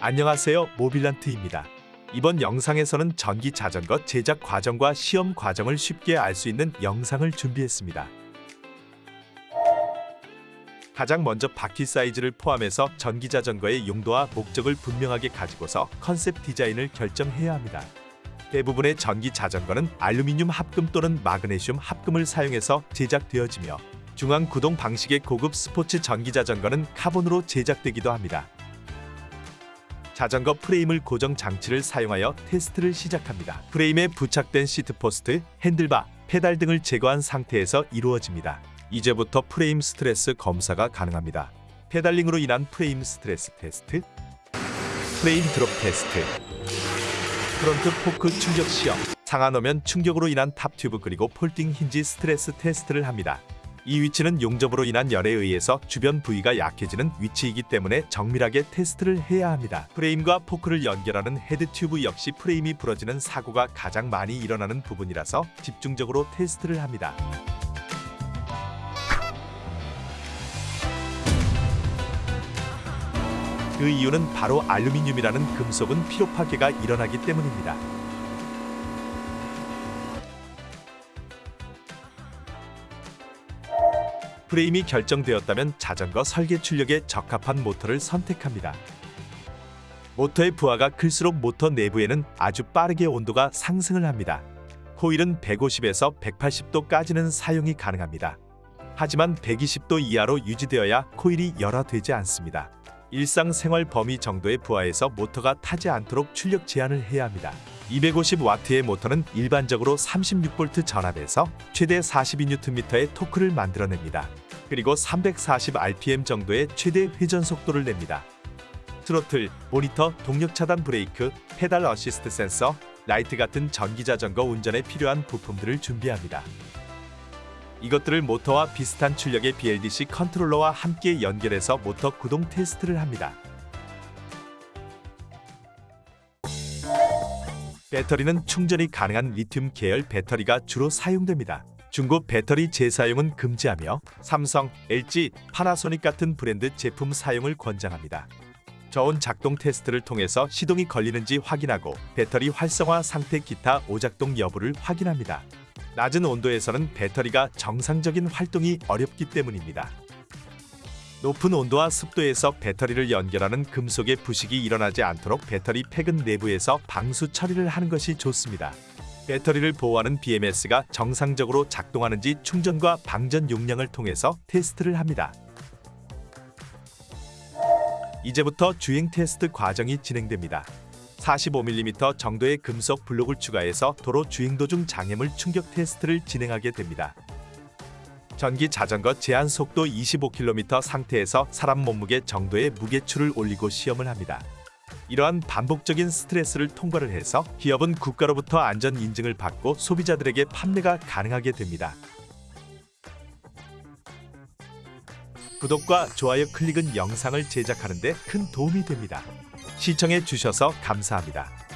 안녕하세요 모빌란트입니다. 이번 영상에서는 전기 자전거 제작 과정과 시험 과정을 쉽게 알 수 있는 영상을 준비했습니다. 가장 먼저 바퀴 사이즈를 포함해서 전기 자전거의 용도와 목적을 분명하게 가지고서 컨셉 디자인을 결정해야 합니다. 대부분의 전기 자전거는 알루미늄 합금 또는 마그네슘 합금을 사용해서 제작되어지며 중앙 구동 방식의 고급 스포츠 전기 자전거는 카본으로 제작되기도 합니다. 자전거 프레임을 고정 장치를 사용하여 테스트를 시작합니다. 프레임에 부착된 seat post, handlebar, 페달 등을 제거한 상태에서 이루어집니다. 이제부터 프레임 스트레스 검사가 가능합니다. pedaling으로 인한 프레임 스트레스 테스트, 프레임 드롭 테스트, front fork 충격 시험, 상하 노면 충격으로 인한 top tube 그리고 folding hinge 스트레스 테스트를 합니다. 이 위치는 용접으로 인한 열에 의해서 주변 부위가 약해지는 위치이기 때문에 정밀하게 테스트를 해야 합니다. 프레임과 포크를 연결하는 head tube 역시 프레임이 부러지는 사고가 가장 많이 일어나는 부분이라서 집중적으로 테스트를 합니다. 그 이유는 바로 알루미늄이라는 금속은 피로 파괴가 일어나기 때문입니다. 프레임이 결정되었다면 자전거 설계 출력에 적합한 모터를 선택합니다. 모터의 부하가 클수록 모터 내부에는 아주 빠르게 온도가 상승을 합니다. 코일은 150에서 180도까지는 사용이 가능합니다. 하지만 120도 이하로 유지되어야 코일이 열화되지 않습니다. 일상생활 범위 정도의 부하에서 모터가 타지 않도록 출력 제한을 해야 합니다. 250W의 모터는 일반적으로 36V 전압에서 최대 42Nm의 토크를 만들어냅니다. 그리고 340rpm 정도의 최대 회전 속도를 냅니다. 트로틀, 모니터, 동력 차단 브레이크, 페달 어시스트 센서, 라이트 같은 전기 자전거 운전에 필요한 부품들을 준비합니다. 이것들을 모터와 비슷한 출력의 BLDC 컨트롤러와 함께 연결해서 모터 구동 테스트를 합니다. 배터리는 충전이 가능한 리튬 계열 배터리가 주로 사용됩니다. 중고 배터리 재사용은 금지하며 삼성, LG, 파나소닉 같은 브랜드 제품 사용을 권장합니다. 저온 작동 테스트를 통해서 시동이 걸리는지 확인하고 배터리 활성화 상태 기타 오작동 여부를 확인합니다. 낮은 온도에서는 배터리가 정상적인 활동이 어렵기 때문입니다. 높은 온도와 습도에서 배터리를 연결하는 금속의 부식이 일어나지 않도록 배터리 팩은 내부에서 방수 처리를 하는 것이 좋습니다. 배터리를 보호하는 BMS가 정상적으로 작동하는지 충전과 방전 용량을 통해서 테스트를 합니다. 이제부터 주행 테스트 과정이 진행됩니다. 45mm 정도의 금속 블록을 추가해서 도로 주행 도중 장애물 충격 테스트를 진행하게 됩니다. 전기 자전거 제한 속도 25km 상태에서 사람 몸무게 정도의 무게추를 올리고 시험을 합니다. 이러한 반복적인 스트레스를 통과를 해서 기업은 국가로부터 안전 인증을 받고 소비자들에게 판매가 가능하게 됩니다. 구독과 좋아요 클릭은 영상을 제작하는 데 큰 도움이 됩니다. 시청해 주셔서 감사합니다.